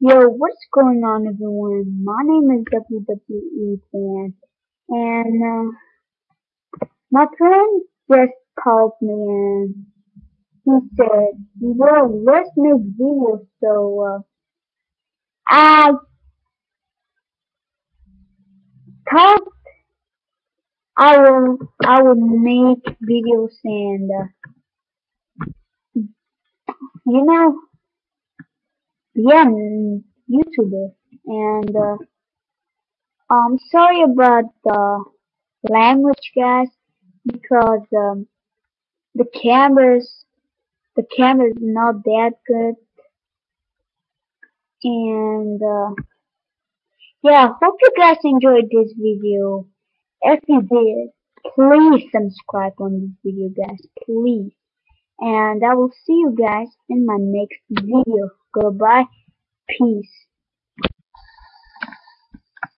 Yo, what's going on everyone? My name is WWE Fan and uh, my friend just called me and he said, well, let's make videos so uh, I I will I will make videos and uh, you know yeah YouTuber. And uh, I'm sorry about the language guys because um, the cameras the camera is not that good. And uh, yeah hope you guys enjoyed this video. If you did please subscribe on this video guys please. And I will see you guys in my next video goodbye. Peace